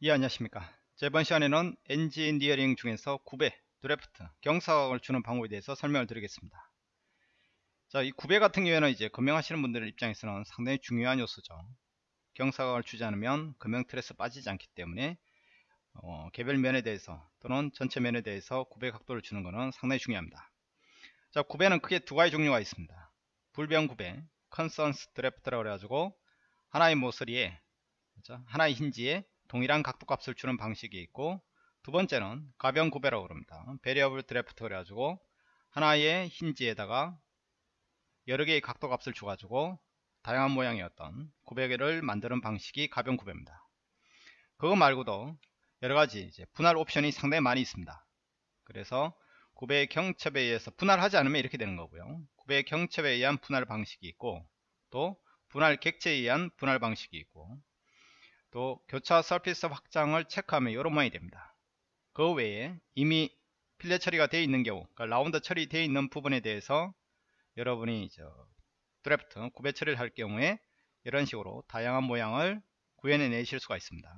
예 안녕하십니까. 저번 시간에는 엔지니어링 중에서 구배 드래프트 경사각을 주는 방법에 대해서 설명을 드리겠습니다. 자이 구배 같은 경우에는 이제 금형하시는 분들 입장에서는 상당히 중요한 요소죠. 경사각을 주지 않으면 금형 틀에서 빠지지 않기 때문에 어, 개별 면에 대해서 또는 전체 면에 대해서 구배 각도를 주는 것은 상당히 중요합니다. 자 구배는 크게 두 가지 종류가 있습니다. 불변 구배 constant draft라고 해가지고 하나의 모서리에 그렇죠? 하나의 힌지에 동일한 각도값을 주는 방식이 있고 두 번째는 가변 구배라고 그럽니다. variable draft 그래가지고 하나의 hinge에다가 여러 개의 각도 값을 줘가지고 다양한 모양의 어떤 구배를 만드는 방식이 가변 구배입니다. 그거 말고도 여러가지 분할 옵션이 상당히 많이 있습니다. 그래서 구배의 경첩에 의해서 분할하지 않으면 이렇게 되는 거고요. 구배의 경첩에 의한 분할 방식이 있고 또 분할 객체에 의한 분할 방식이 있고 또 교차 surface 확장을 체크하면 이런 모양이 됩니다. 그 외에 이미 fillet 처리가 되어 있는 경우 그러니까 라운드 처리되어 있는 부분에 대해서 여러분이 저 드래프트 구배 처리를 할 경우에 이런 식으로 다양한 모양을 구현해 내실 수가 있습니다.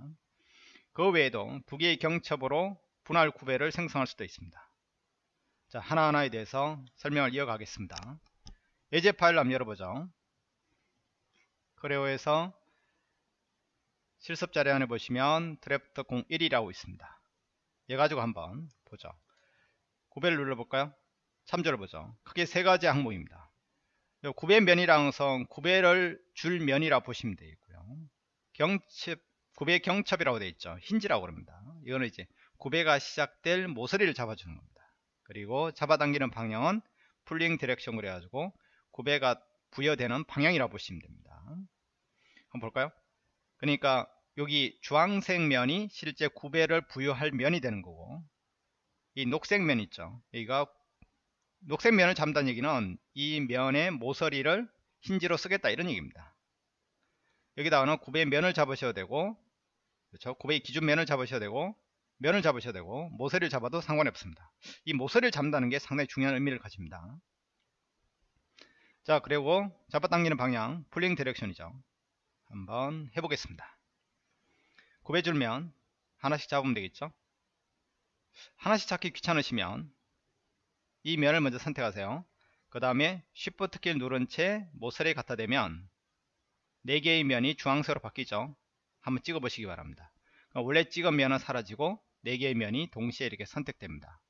그 외에도 두 개의 경첩으로 분할 구배를 생성할 수도 있습니다. 자 하나하나에 대해서 설명을 이어가겠습니다. 예제 파일을 한번 열어보죠. 크레오에서 실습 자료 안에 보시면 드래프트 01이라고 있습니다. 얘 가지고 한번 보죠. 구배를 눌러볼까요? 참조를 보죠. 크게 세 가지 항목입니다. 구배 면이랑 선 구배를 줄 면이라 보시면 되겠고요. 경첩 구배 경첩이라고 되어 있죠. 힌지라고 그럽니다. 이거는 이제 구배가 시작될 모서리를 잡아주는 겁니다. 그리고 잡아당기는 방향은 pulling direction 그래가지고 구배가 부여되는 방향이라고 보시면 됩니다. 한번 볼까요? 그러니까 여기 주황색 면이 실제 구배를 부여할 면이 되는 거고 이 녹색 면 있죠. 여기가 녹색 면을 잡는다는 얘기는 이 면의 모서리를 힌지로 쓰겠다 이런 얘기입니다. 여기다가는 구배 면을 잡으셔야 되고 그렇죠? 구배의 기준 면을 잡으셔야 되고 면을 잡으셔야 되고 모서리를 잡아도 상관이 없습니다. 이 모서리를 잡는다는 게 상당히 중요한 의미를 가집니다. 자 그리고 잡아당기는 방향 pulling direction이죠 한번 해보겠습니다. 구배줄면 하나씩 잡으면 되겠죠? 하나씩 찾기 귀찮으시면 이 면을 먼저 선택하세요. 그 다음에 Shift 키를 누른 채 모서리에 갖다 대면 4개의 면이 주황색으로 바뀌죠. 한번 찍어 보시기 바랍니다. 원래 찍은 면은 사라지고 4개의 면이 동시에 이렇게 선택됩니다.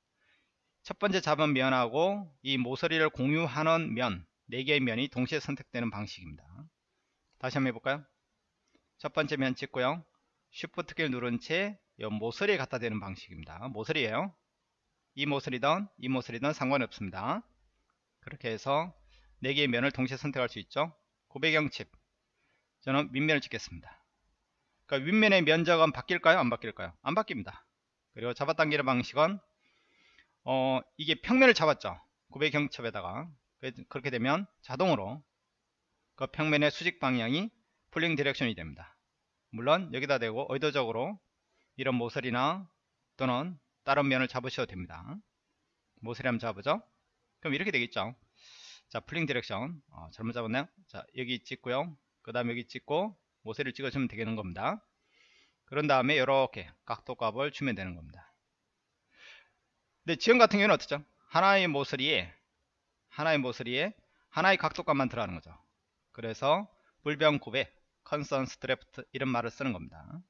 첫 번째 잡은 면하고 이 모서리를 공유하는 면 4개의 면이 동시에 선택되는 방식입니다. 다시 한번 해볼까요? 첫 번째 면 찍고요. Shift 키를 누른 채 모서리에 갖다 대는 방식입니다. 모서리에요. 이 모서리든 이 모서리든 상관없습니다. 그렇게 해서 4개의 면을 동시에 선택할 수 있죠. 구배 경첩 저는 윗면을 찍겠습니다. 그러니까 윗면의 면적은 바뀔까요? 안 바뀔까요? 안 바뀝니다. 그리고 잡아당기는 방식은 어, 이게 평면을 잡았죠. 구배 경첩에다가 그렇게 되면 자동으로 그 평면의 수직 방향이 pulling direction이 됩니다. 물론 여기다 대고 의도적으로 이런 모서리나 또는 다른 면을 잡으셔도 됩니다. 모서리 한번 잡으죠. 그럼 이렇게 되겠죠. 자, pulling direction. 어, 잘못 잡았나요? 자, 여기 찍고요. 그 다음 여기 찍고 모서리를 찍어주면 되는 겁니다. 그런 다음에 이렇게 각도 값을 주면 되는 겁니다. 근데 지금 같은 경우는 어떻죠? 하나의 모서리에 하나의 모서리에 하나의 각도 값만 들어가는 거죠. 그래서 불변 구배 constant draft 이런 말을 쓰는 겁니다.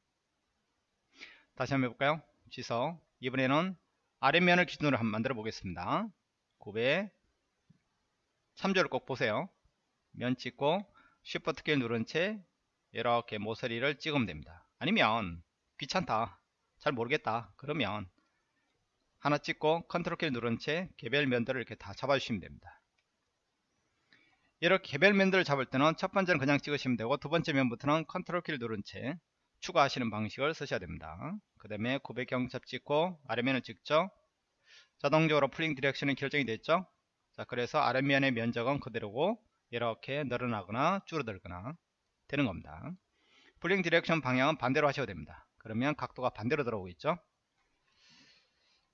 다시 한번 해볼까요? 취소 이번에는 아랫면을 기준으로 한번 만들어 보겠습니다. 구배 참조를 꼭 보세요. 면 찍고 Shift 키를 누른 채 이렇게 모서리를 찍으면 됩니다. 아니면 귀찮다 잘 모르겠다 그러면 하나 찍고 컨트롤 키를 누른 채 개별 면들을 이렇게 다 잡아주시면 됩니다. 이렇게 개별 면들을 잡을 때는 첫 번째는 그냥 찍으시면 되고 두 번째 면부터는 컨트롤 키를 누른 채 추가하시는 방식을 쓰셔야 됩니다. 그 다음에 구배 경첩 찍고 아래면을 찍죠. 자동적으로 pulling direction이 결정이 됐죠. 자 그래서 아래면의 면적은 그대로고 이렇게 늘어나거나 줄어들거나 되는 겁니다. pulling direction 방향은 반대로 하셔야 됩니다. 그러면 각도가 반대로 들어오고 있죠.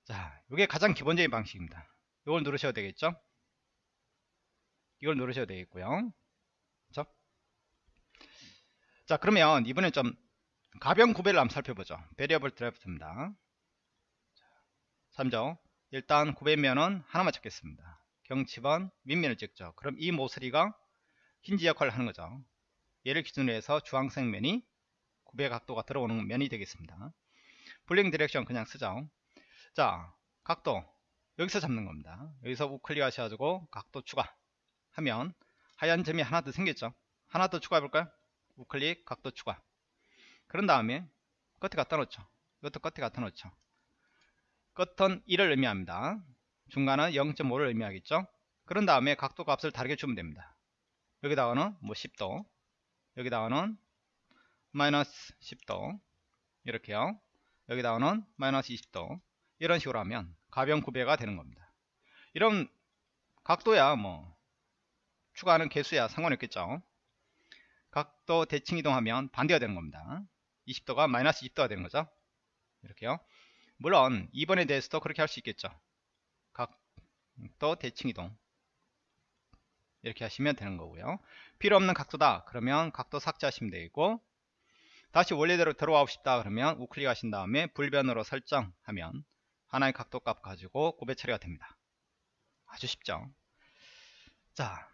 자 이게 가장 기본적인 방식입니다. 이걸 누르셔야 되겠죠. 이걸 누르셔야 되겠고요. 그렇죠? 자 그러면 이번엔 좀 가변 구배를 한번 살펴보죠. variable draft입니다. 3죠. 일단 구배면은 하나만 잡겠습니다. 경첩은 윗면을 찍죠. 그럼 이 모서리가 힌지 역할을 하는 거죠. 얘를 기준으로 해서 주황색 면이 구배 각도가 들어오는 면이 되겠습니다. pulling direction 그냥 쓰죠. 자, 각도 여기서 잡는 겁니다. 여기서 우클릭 하셔가지고 각도 추가 하면 하얀 점이 하나 더 생겼죠. 하나 더 추가해 볼까요? 우클릭 각도 추가. 그런 다음에 끝에 갖다 놓죠. 이것도 끝에 갖다 놓죠. 끝은 1을 의미합니다. 중간은 0.5를 의미하겠죠. 그런 다음에 각도 값을 다르게 주면 됩니다. 여기다가는 뭐 10도 여기다가는 마이너스 10도 이렇게요. 여기다가는 마이너스 20도 이런 식으로 하면 가변 구배가 되는 겁니다. 이런 각도야 뭐 추가하는 개수야 상관없겠죠. 각도 대칭 이동하면 반대가 되는 겁니다. 20도가 마이너스 20도가 되는 거죠. 이렇게요. 물론 2번에 대해서도 그렇게 할 수 있겠죠. 각도 대칭 이동 이렇게 하시면 되는 거고요. 필요 없는 각도다. 그러면 각도 삭제하시면 되고 다시 원래대로 들어가고 싶다. 그러면 우클릭 하신 다음에 불변으로 설정하면 하나의 각도 값 가지고 구배 처리가 됩니다. 아주 쉽죠. 자,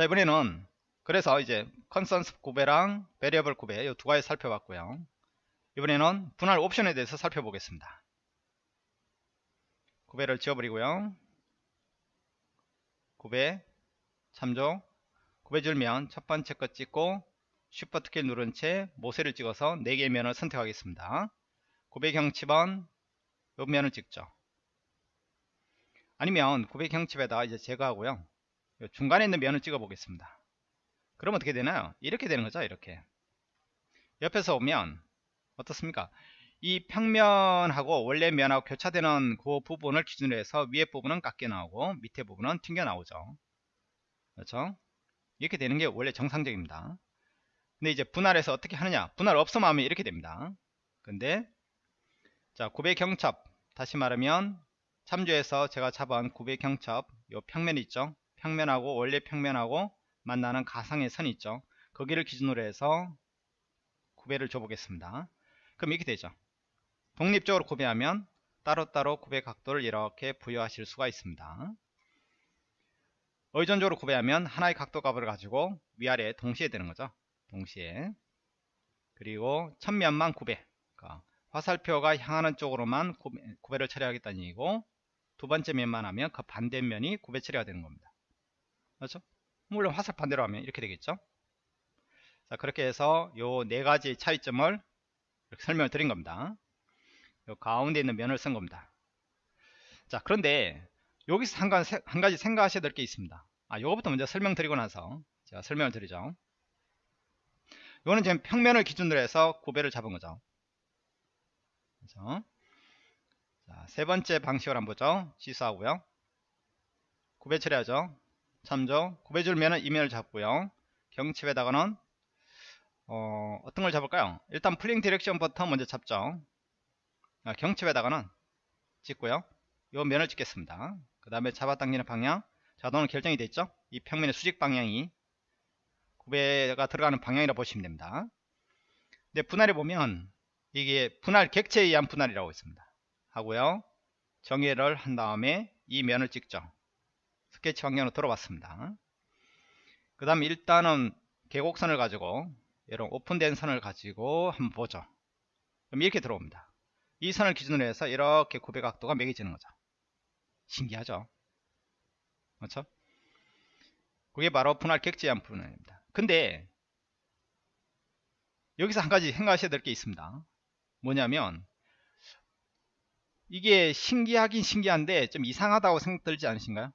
자 이번에는 그래서 이제 constant 구배랑 variable 구배 이 두 가지 살펴봤고요. 이번에는 분할 옵션에 대해서 살펴보겠습니다. 구배를 지워버리고요. 구배 참조 구배 줄면 첫 번째 거 찍고 Shift 키 누른 채 모서리를 찍어서 4개의 면을 선택하겠습니다. 구배 경칩은 요 면을 찍죠. 아니면 구배 경칩에다 이제 제거하고요. 중간에 있는 면을 찍어 보겠습니다. 그럼 어떻게 되나요? 이렇게 되는 거죠. 이렇게 옆에서 보면 어떻습니까? 이 평면하고 원래 면하고 교차되는 그 부분을 기준으로 해서 위에 부분은 깎여 나오고 밑에 부분은 튕겨 나오죠. 그렇죠? 이렇게 되는 게 원래 정상적입니다. 근데 이제 분할해서 어떻게 하느냐? 분할 없음 하면 이렇게 됩니다. 근데 자, 900 경첩 다시 말하면 참조해서 제가 잡은 900 경첩 요 평면 있죠? 평면하고 원래 평면하고 만나는 가상의 선 있죠? 거기를 기준으로 해서 구배를 줘보겠습니다. 그럼 이렇게 되죠. 독립적으로 구배하면 따로따로 구배 각도를 이렇게 부여하실 수가 있습니다. 의존적으로 구배하면 하나의 각도 값을 가지고 위아래 동시에 되는 거죠. 동시에. 그리고 천면만 구배. 그러니까 화살표가 향하는 쪽으로만 구배, 를 처리하겠다는 얘기고 두 번째 면만 하면 그 반대면이 구배 처리가 되는 겁니다. 그렇죠? 물론 화살 반대로 하면 이렇게 되겠죠. 자 그렇게 해서 요 네 가지 차이점을 설명을 드린 겁니다. 요 가운데 있는 면을 쓴 겁니다. 자 그런데 여기서 한 가지, 한 가지 생각하셔야 될 게 있습니다. 아 요거부터 먼저 설명드리고 나서 제가 설명을 드리죠. 이거는 지금 평면을 기준으로 해서 구배를 잡은 거죠. 그래서 자, 세 번째 방식을 한번 보죠. 취소하고요. 구배 처리하죠. 참조. 구배 줄면은 이 면을 잡고요. 경첩에다가는 어, 어떤 걸 잡을까요? 일단 pulling direction 버튼 먼저 잡죠. 아, 경칩에다가는 찍고요. 이 면을 찍겠습니다. 그 다음에 잡아당기는 방향 자동으로 결정이 됐죠? 이 평면의 수직 방향이 구배가 들어가는 방향이라 고 보시면 됩니다. 근데 분할해 보면 이게 분할 객체에 의한 분할이라고 있습니다. 하고요. 정의를 한 다음에 이 면을 찍죠. 스케치 방향으로 들어봤습니다. 그 다음 일단은 계곡선을 가지고 이런 오픈된 선을 가지고 한번 보죠. 그럼 이렇게 들어옵니다. 이 선을 기준으로 해서 이렇게 구배 각도가 매겨지는 거죠. 신기하죠? 그렇죠? 그게 바로 분할 객지한 분할입니다. 근데 여기서 한 가지 생각하셔야 될 게 있습니다. 뭐냐면 이게 신기하긴 신기한데 좀 이상하다고 생각 들지 않으신가요?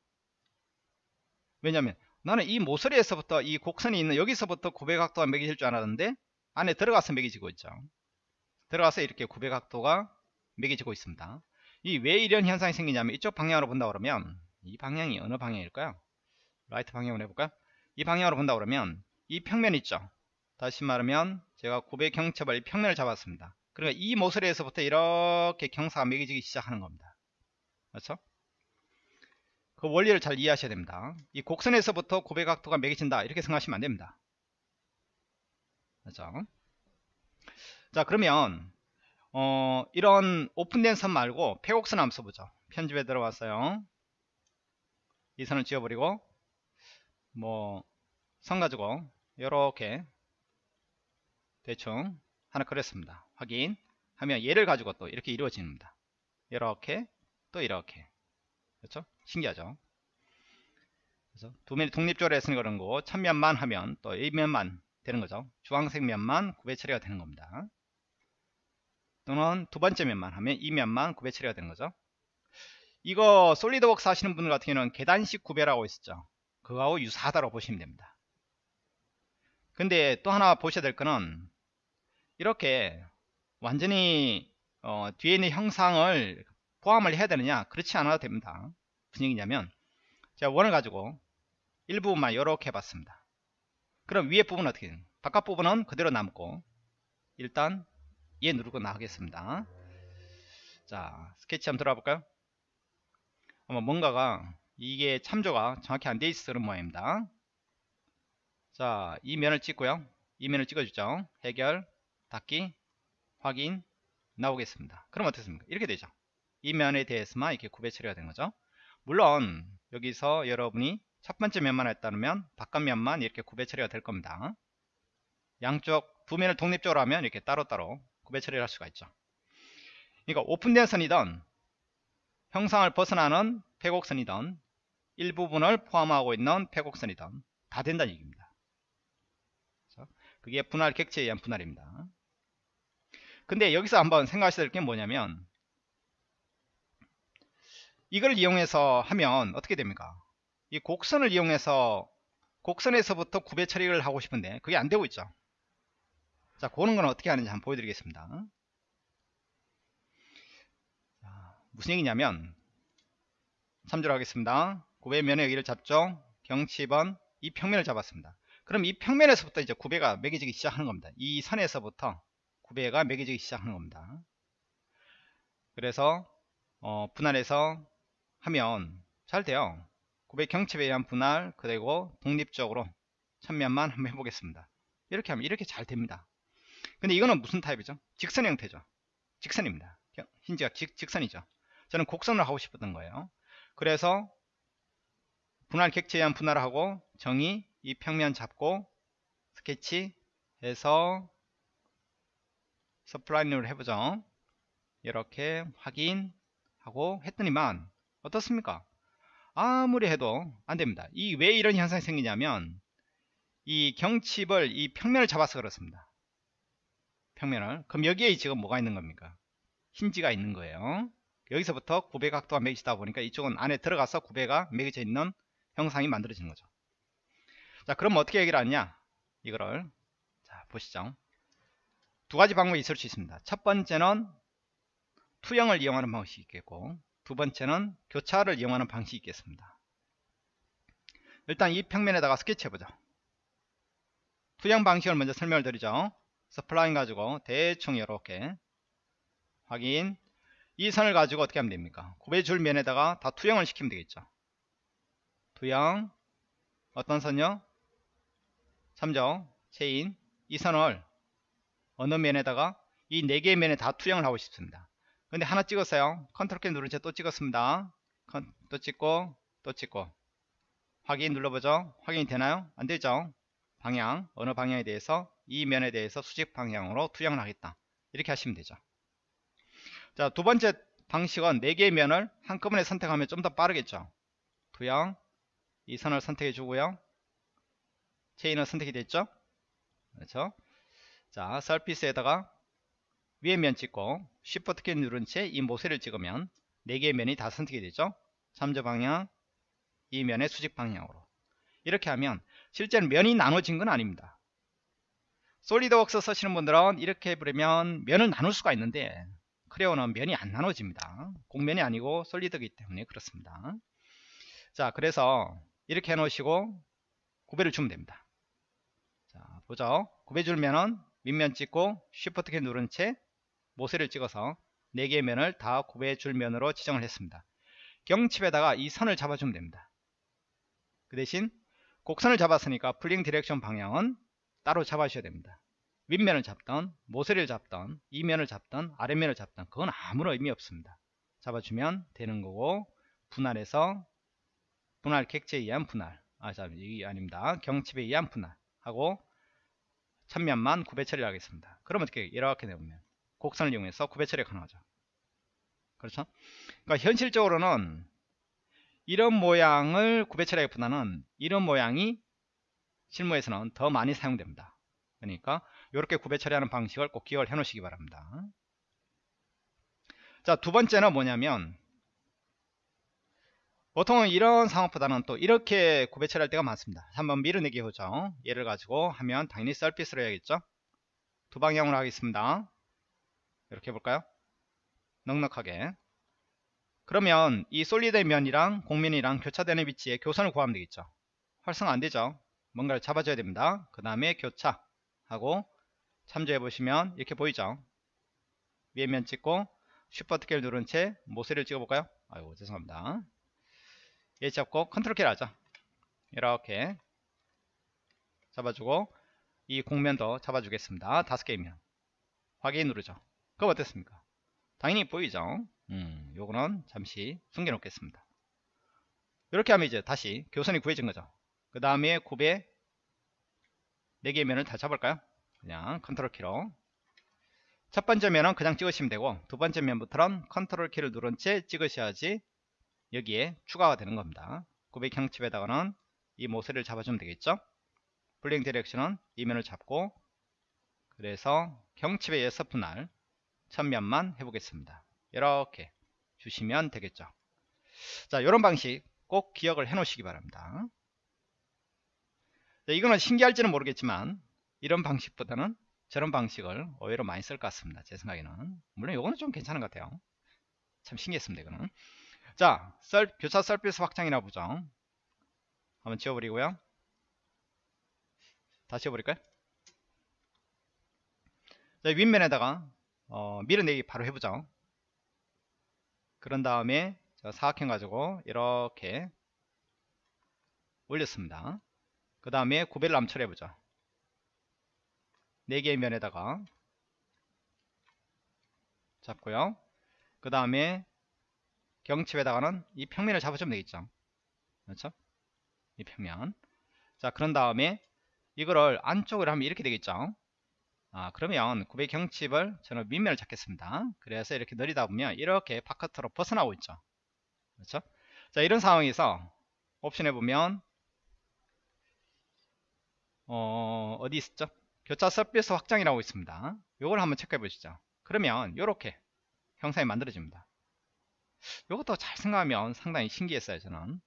왜냐면 나는 이 모서리에서부터 이 곡선이 있는 여기서부터 구배각도가 매겨질 줄 알았는데 안에 들어가서 매겨지고 있죠. 들어가서 이렇게 구배각도가 매겨지고 있습니다. 이 왜 이런 현상이 생기냐면 이쪽 방향으로 본다 그러면 이 방향이 어느 방향일까요? 라이트 방향으로 해볼까요? 이 방향으로 본다 그러면 이 평면 있죠. 다시 말하면 제가 구배 경첩을 평면을 잡았습니다. 그러니까 이 모서리에서부터 이렇게 경사가 매겨지기 시작하는 겁니다. 그렇죠? 그 원리를 잘 이해하셔야 됩니다. 이 곡선에서부터 고배각도가 매겨진다. 이렇게 생각하시면 안됩니다. 그렇죠? 자 그러면 어, 이런 오픈된 선 말고 폐곡선 한번 써보죠. 편집에 들어왔어요. 이 선을 지워버리고 뭐 선 가지고 이렇게 대충 하나 그렸습니다. 확인. 하면 얘를 가지고 또 이렇게 이루어집니다. 이렇게 또 이렇게. 그렇죠 신기하죠? 그래서 두 면이 독립적으로 했으니 그런 거. 천면만 하면 또 A면만 되는 거죠. 주황색 면만 구배 처리가 되는 겁니다. 또는 두 번째 면만 하면 이 면만 구배 처리가 되는 거죠. 이거 솔리드웍스 하시는 분들 같은 경우는 계단식 구배라고 있었죠. 그거하고 유사하다고 보시면 됩니다. 근데 또 하나 보셔야 될 거는 이렇게 완전히 어, 뒤에 있는 형상을 포함을 해야 되느냐? 그렇지 않아도 됩니다 무슨 얘기냐면 제가 원을 가지고 일부분만 이렇게 해봤습니다 그럼 위에 부분은 어떻게 되는 바깥 부분은 그대로 남고 일단 얘 누르고 나가겠습니다 자 스케치 한번 들어가 볼까요 아마 뭔가가 이게 참조가 정확히 안 돼 있어 그런 모양입니다 자, 이 면을 찍고요. 이 면을 찍어주죠. 해결, 닫기, 확인, 나오겠습니다. 그럼 어떻습니까? 이렇게 되죠. 이 면에 대해서만 이렇게 구배 처리가 된 거죠. 물론 여기서 여러분이 첫 번째 면만 했다면 바깥 면만 이렇게 구배 처리가 될 겁니다. 양쪽 두 면을 독립적으로 하면 이렇게 따로따로 구배 처리를 할 수가 있죠. 그러니까 오픈된 선이든 형상을 벗어나는 폐곡선이든 일부분을 포함하고 있는 폐곡선이든 다 된다는 얘기입니다. 그게 분할 객체에 의한 분할입니다. 근데 여기서 한번 생각하셔야 될 게 뭐냐면 이걸 이용해서 하면 어떻게 됩니까? 이 곡선을 이용해서 곡선에서부터 구배 처리를 하고 싶은데 그게 안 되고 있죠. 자, 그런 건 어떻게 하는지 한번 보여드리겠습니다. 자, 무슨 얘기냐면 참조를 하겠습니다. 구배면의 여기를 잡죠. 경치 2번 이 평면을 잡았습니다. 그럼 이 평면에서부터 이제 구배가 매겨지기 시작하는 겁니다. 이 선에서부터 구배가 매겨지기 시작하는 겁니다. 그래서 어, 분할해서 하면 잘 돼요. 구배 경첩에 의한 분할 그리고 독립적으로 천면만 한번 해보겠습니다. 이렇게 하면 이렇게 잘 됩니다. 근데 이거는 무슨 타입이죠? 직선 형태죠. 직선입니다. 힌지가 직, 직선이죠. 저는 곡선을 하고 싶었던 거예요. 그래서 분할 객체에 의한 분할을 하고 정의 이 평면 잡고 스케치 해서 서플라인으로 해보죠 이렇게 확인하고 했더니만 어떻습니까? 아무리 해도 안됩니다. 이 왜 이런 현상이 생기냐면 이 경칩을 이 평면을 잡아서 그렇습니다. 평면을. 그럼 여기에 지금 뭐가 있는 겁니까? 힌지가 있는 거예요. 여기서부터 구배 각도가 매기다 보니까 이쪽은 안에 들어가서 구배가 매겨져 있는 형상이 만들어지는 거죠. 자 그럼 어떻게 얘기를 하냐? 이거를 자 보시죠. 두 가지 방법이 있을 수 있습니다. 첫 번째는 투영을 이용하는 방식이 있겠고 두 번째는 교차를 이용하는 방식이 있겠습니다. 일단 이 평면에다가 스케치 해보죠. 투영 방식을 먼저 설명을 드리죠. spline 가지고 대충 이렇게 확인. 이 선을 가지고 어떻게 하면 됩니까? 구배줄 면에다가 다 투영을 시키면 되겠죠. 투영. 어떤 선요? 참조. 체인. 이 선을 어느 면에다가 이 네 개의 면에 다 투영을 하고 싶습니다 근데 하나 찍었어요. 컨트롤 키 누른 채 또 찍었습니다. 또 찍고 또 찍고. 확인 눌러보죠. 확인이 되나요? 안되죠? 방향 어느 방향에 대해서 이 면에 대해서 수직 방향으로 투영을 하겠다. 이렇게 하시면 되죠. 자 두번째 방식은 4개의 면을 한꺼번에 선택하면 좀 더 빠르겠죠. 투영 이 선을 선택해 주고요. 체인은 선택이 됐죠? 그렇죠? 자 서피스에다가 위에 면 찍고 Shift 키 누른 채 이 모세를 찍으면 4개의 면이 다 선택이 되죠? 참조 방향 이 면의 수직 방향으로. 이렇게 하면 실제로 면이 나눠진 건 아닙니다. 솔리드웍스 쓰시는 분들은 이렇게 해버리면 면을 나눌 수가 있는데 크레오는 면이 안 나눠집니다. 공면이 아니고 솔리드이기 때문에 그렇습니다. 자 그래서 이렇게 해 놓으시고 구배를 주면 됩니다. 보죠. 구배 줄면은 밑면 찍고 Shift 키 누른 채 모서리를 찍어서 4개의 면을 다 구배 줄면으로 지정을 했습니다. 경첩에다가 이 선을 잡아주면 됩니다. 그 대신 곡선을 잡았으니까 pulling direction 방향은 따로 잡아주셔야 됩니다. 윗면을 잡던 모서리를 잡던 이 면을 잡던 아랫면을 잡던 그건 아무런 의미 없습니다 잡아주면 되는 거고 분할해서 분할 객체에 의한 분할 아 잠깐 이게 아닙니다 경첩에 의한 분할 하고 천면만 구배 처리를 하겠습니다 그럼 어떻게 이렇게 되면 곡선을 이용해서 구배 처리가 가능하죠. 그렇죠? 그러니까 현실적으로는 이런 모양을 구배 처리하기보다는 이런 모양이 실무에서는 더 많이 사용됩니다. 그러니까 이렇게 구배 처리하는 방식을 꼭 기억을 해 놓으시기 바랍니다. 자 두 번째는 뭐냐면 보통은 이런 상황보다는 또 이렇게 구배 처리할 때가 많습니다. 한번 밀어내기 보죠 얘를 가지고 하면 당연히 썰핏으로 해야겠죠? 두 방향으로 하겠습니다 이렇게 해볼까요? 넉넉하게. 그러면 이 솔리드 면이랑 공면이랑 교차되는 위치에 교선을 구하면 되겠죠? 활성 안되죠? 뭔가를 잡아줘야 됩니다. 그 다음에 교차 하고 참조해 보시면 이렇게 보이죠? 위에 면 찍고 Shift 키를 누른 채 모서리를 찍어 볼까요? 아이고 죄송합니다. 얘 잡고 컨트롤 키를 하죠 이렇게 잡아주고 이 곡면도 잡아주겠습니다. 다섯 개의 면 확인 누르죠 그럼 어땠습니까? 당연히 보이죠? 음, 요거는 잠시 숨겨 놓겠습니다. 이렇게 하면 이제 다시 교선이 구해진 거죠. 그 다음에 구배 4개의 면을 다 잡을까요? 그냥 컨트롤 키로. 첫 번째 면은 그냥 찍으시면 되고 두 번째 면부터는 컨트롤 키를 누른 채 찍으셔야지 여기에 추가가 되는 겁니다. 구배 경첩에다가는 이 모서리를 잡아주면 되겠죠? pulling direction은 이 면을 잡고 그래서 경첩에 의해서 분할 한번만 해보겠습니다. 이렇게 주시면 되겠죠. 자 이런 방식 꼭 기억을 해 놓으시기 바랍니다. 자, 이거는 신기할지는 모르겠지만 이런 방식보다는 저런 방식을 오히려 많이 쓸 것 같습니다. 제 생각에는. 물론 이거는 좀 괜찮은 것 같아요. 참 신기했습니다 이거는. 자, 썰, 교차 서비스 확장이나 보죠. 한번 지워버리고요. 다시 지워버릴까요? 자, 윗면에다가 어, 밀어내기 바로 해보죠. 그런 다음에 사각형 가지고 이렇게 올렸습니다. 그 다음에 구배를 암철해보죠. 4개의 면에다가 잡고요. 그 다음에 경칩에다가는 이 평면을 잡아주면 되겠죠 그렇죠 이 평면 자 그런 다음에 이거를 안쪽으로 하면 이렇게 되겠죠 아 그러면 900 경칩을 저는 밑면을 잡겠습니다. 그래서 이렇게 내리다 보면 이렇게 바깥으로 벗어나고 있죠. 그렇죠? 자 이런 상황에서 옵션에 보면 어, 어디 있었죠? 교차 서비스 확장이라고 있습니다. 이걸 한번 체크해 보시죠. 그러면 이렇게 형상이 만들어집니다. 이것도 잘 생각하면 상당히 신기했어요 저는.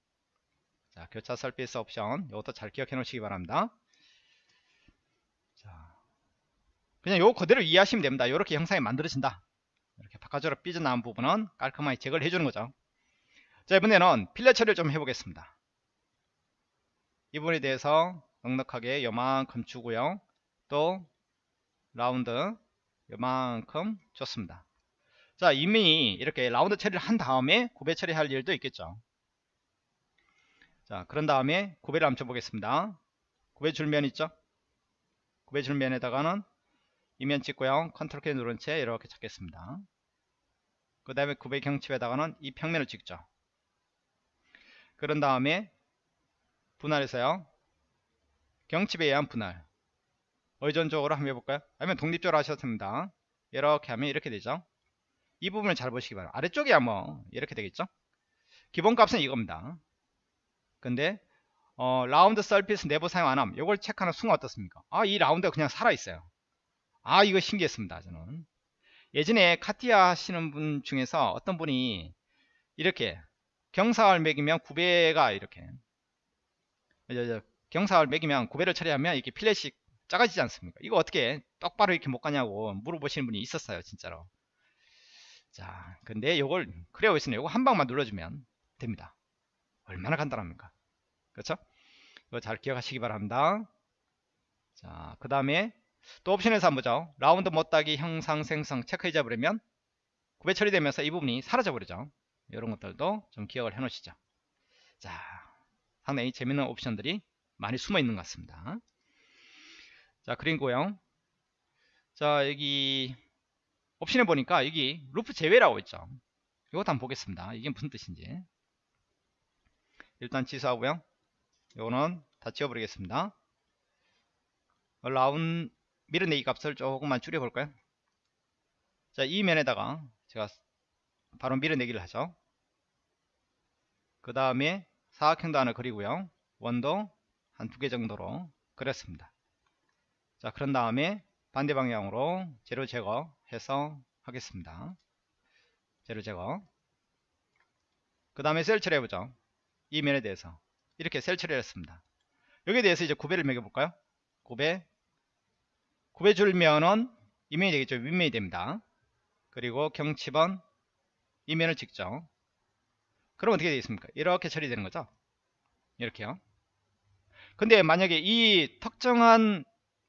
자 교차 서비스 옵션 이것도 잘 기억해 놓으시기 바랍니다 자 그냥 요거 그대로 이해하시면 됩니다. 이렇게 형상이 만들어진다. 이렇게 바깥으로 삐져나온 부분은 깔끔하게 제거를 해주는 거죠. 자 이번에는 필러 처리를 좀 해보겠습니다. 이 부분에 대해서 넉넉하게 요만큼 주고요. 또 라운드 요만큼 줬습니다. 자 이미 이렇게 라운드 처리를 한 다음에 구배 처리할 일도 있겠죠. 자 그런 다음에 구배를 한번 쳐보겠습니다. 구배 줄면 있죠? 구배 줄면에다가는 이면 찍고요 컨트롤 키 누른 채 이렇게 찾겠습니다 그 다음에 구배 경칩에다가는 이 평면을 찍죠 그런 다음에 분할해서요 경칩에 의한 분할 의존적으로 한번 해볼까요 아니면 독립적으로 하셔도 됩니다 이렇게 하면 이렇게 되죠 이 부분을 잘 보시기 바랍니다. 아래쪽이야 뭐 이렇게 되겠죠? 기본값은 이겁니다. 근데 어, 라운드 서피스 내부 사용 안함 이걸 체크하는 순간 어떻습니까? 아 이 라운드가 그냥 살아있어요. 아 이거 신기했습니다. 저는 예전에 카티아 하시는 분 중에서 어떤 분이 이렇게 경사를 매기면 구배가 이렇게 경사를 매기면 구배를 처리하면 이렇게 필렛이 작아지지 않습니까? 이거 어떻게 똑바로 이렇게 못 가냐고 물어보시는 분이 있었어요. 진짜로. 자 근데 이걸 크레어있으는 이거 한 방만 눌러주면 됩니다 얼마나 간단합니까 그렇죠 이거 잘 기억하시기 바랍니다 자 그 다음에 또 옵션에서 한번 보죠. 라운드 못따기 형상 생성 체크해 잡으려면 구배 처리되면서 이 부분이 사라져 버리죠. 이런 것들도 좀 기억을 해 놓으시죠. 자 상당히 재밌는 옵션들이 많이 숨어 있는 것 같습니다. 자 그리고요. 자 여기 옵션에 보니까 여기 루프 제외라고 있죠. 이것도 한번 보겠습니다. 이게 무슨 뜻인지. 일단 취소하고요. 요거는 다 지워버리겠습니다. 라운 밀어내기 값을 조금만 줄여볼까요? 자 이 면에다가 제가 바로 밀어내기를 하죠. 그 다음에 사각형도 하나 그리고요. 원도 한 두 개 정도로 그렸습니다. 자 그런 다음에 반대 방향으로 재료 제거해서 하겠습니다. 재료 제거. 그 다음에 셀 처리해보죠. 이 면에 대해서. 이렇게 셀 처리를 했습니다. 여기에 대해서 이제 구배를 매겨볼까요? 구배 구배 줄면은 이면이 되겠죠. 윗면이 됩니다. 그리고 경칩은 이면을 찍죠 그럼 어떻게 되겠습니까? 이렇게 처리되는 거죠? 이렇게요. 근데 만약에 이 특정한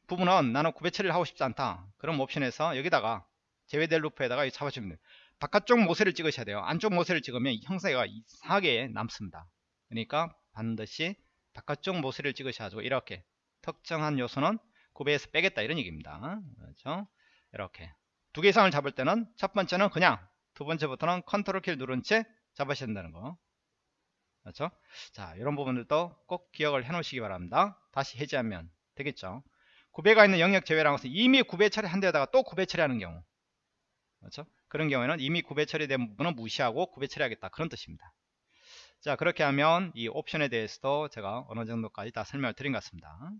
부분은 나는 구배 처리를 하고 싶지 않다. 그럼 옵션에서 여기다가 제외될 루프에다가 잡아주면 돼요. 바깥쪽 모세를 찍으셔야 돼요. 안쪽 모세를 찍으면 형상가 이상하게 남습니다. 그러니까 반드시 바깥쪽 모세를 찍으셔가지고 이렇게. 특정한 요소는 구배에서 빼겠다 이런 얘기입니다. 그렇죠? 이렇게. 두 개 이상을 잡을 때는 첫 번째는 그냥 두 번째부터는 컨트롤 키를 누른 채 잡으셔야 된다는 거. 그렇죠? 자 이런 부분들도 꼭 기억을 해 놓으시기 바랍니다. 다시 해제하면 되겠죠? 구배가 있는 영역 제외라는 것은 이미 구배 처리한 데다가 또 구배 처리하는 경우. 그렇죠? 그런 경우에는 이미 구배 처리된 부분은 무시하고 구배 처리하겠다. 그런 뜻입니다. 자 그렇게 하면 이 옵션에 대해서도 제가 어느 정도까지 다 설명을 드린 것 같습니다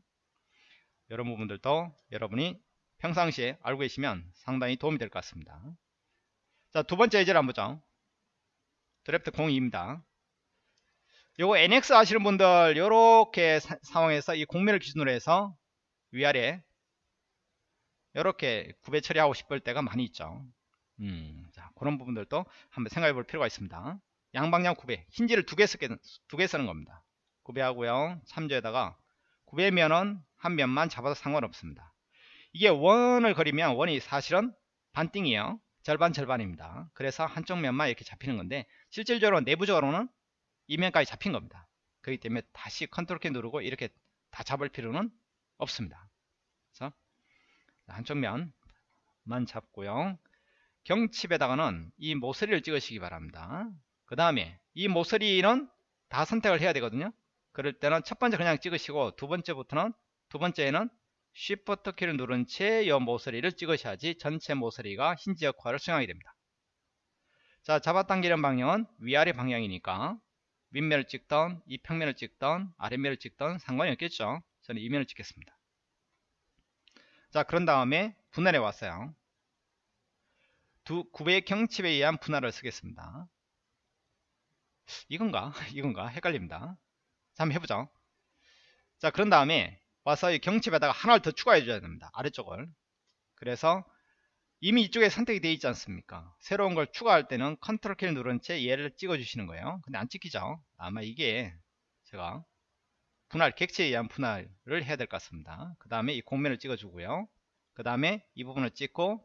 이런 부분들도 여러분이 평상시에 알고 계시면 상당히 도움이 될 것 같습니다. 자 두 번째 예제를 한번 보죠. 드래프트 02입니다. 요거 NX 하시는 분들 요렇게 사, 상황에서 이 공면을 기준으로 해서 위아래 이렇게 구배 처리하고 싶을 때가 많이 있죠. 음, 자, 그런 부분들도 한번 생각해 볼 필요가 있습니다. 양방향 구배 힌지를 두개 두개 쓰는 겁니다. 구배하고요. 참조에다가 구배면은 한 면만 잡아도 상관없습니다. 이게 원을 그리면 원이 사실은 반띵이에요. 절반 절반입니다. 그래서 한쪽 면만 이렇게 잡히는 건데 실질적으로 내부적으로는 이 면까지 잡힌 겁니다. 그렇기 때문에 다시 컨트롤 키 누르고 이렇게 다 잡을 필요는 없습니다. 그래서 한쪽 면만 잡고요. 경첩에다가는 이 모서리를 찍으시기 바랍니다. 그 다음에 이 모서리는 다 선택을 해야 되거든요. 그럴 때는 첫 번째 그냥 찍으시고 두 번째부터는 두 번째에는 Shift 키를 누른 채 이 모서리를 찍으셔야지 전체 모서리가 힌지 역할을 수행하게 됩니다. 자 잡아당기는 방향은 위아래 방향이니까 윗면을 찍던 이 평면을 찍던 아랫면을 찍던 상관이 없겠죠? 저는 이면을 찍겠습니다. 자 그런 다음에 분할에 왔어요. 두 구배의 경칩에 의한 분할을 쓰겠습니다. 이건가? 이건가? 헷갈립니다. 자 한번 해보죠. 자 그런 다음에 와서 이 경첩에다가 하나를 더 추가해 줘야 됩니다. 아래쪽을. 그래서 이미 이쪽에 선택이 되어 있지 않습니까? 새로운 걸 추가할 때는 컨트롤 키를 누른 채 얘를 찍어 주시는 거예요. 근데 안 찍히죠? 아마 이게 제가 분할 객체에 의한 분할을 해야 될 것 같습니다. 그 다음에 이 곡면을 찍어 주고요. 그 다음에 이 부분을 찍고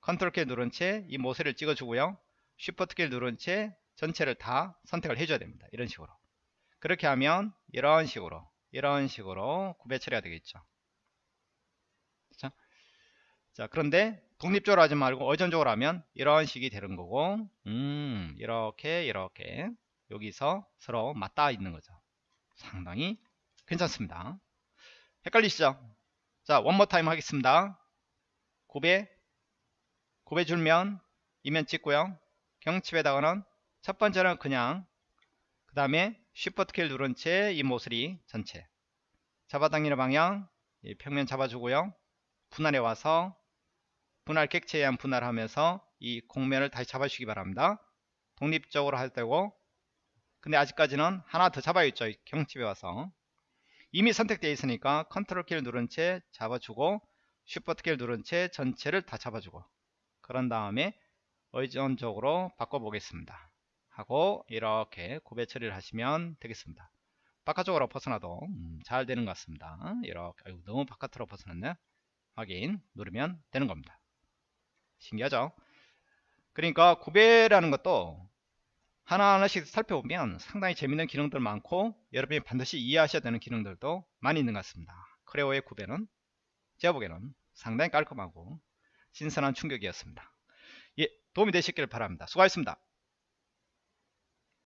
컨트롤 키를 누른 채 이 모서리를 찍어 주고요. 쉬프트 키를 누른 채 전체를 다 선택을 해줘야 됩니다. 이런 식으로. 그렇게 하면 이런 식으로 이런 식으로 구배 처리가 되겠죠. 그렇죠? 자 그런데 독립적으로 하지 말고 의존적으로 하면 이런 식이 되는 거고 음 이렇게 이렇게. 여기서 서로 맞닿아 있는 거죠. 상당히 괜찮습니다. 헷갈리시죠? 자 원모 타임 하겠습니다. 고배 고배 줄면 이면 찍고요. 경칩에다가는 첫 번째는 그냥 그 다음에 쉬프트 키를 누른 채 이 모서리 전체. 잡아당기는 방향 평면 잡아주고요. 분할에 와서 분할 객체에 의한 분할하면서 이 공면을 다시 잡아주시기 바랍니다. 독립적으로 할 때고. 근데 아직까지는 하나 더 잡아야겠죠 경칩에 와서. 이미 선택되어 있으니까 컨트롤 키를 누른 채 잡아주고 쉬프트 키를 누른 채 전체를 다 잡아주고. 그런 다음에 의존적으로 바꿔보겠습니다 하고 이렇게 구배 처리를 하시면 되겠습니다 바깥쪽으로 벗어나도 음, 잘 되는 것 같습니다 이렇게 아이고, 너무 바깥으로 벗어났네 확인 누르면 되는 겁니다 신기하죠 그러니까 구배라는 것도 하나하나씩 살펴보면 상당히 재밌는 기능들 많고 여러분이 반드시 이해하셔야 되는 기능들도 많이 있는 것 같습니다 크레오의 구배는 제가 보기에는 상당히 깔끔하고 신선한 충격이었습니다. 예, 도움이 되셨길 바랍니다. 수고하셨습니다.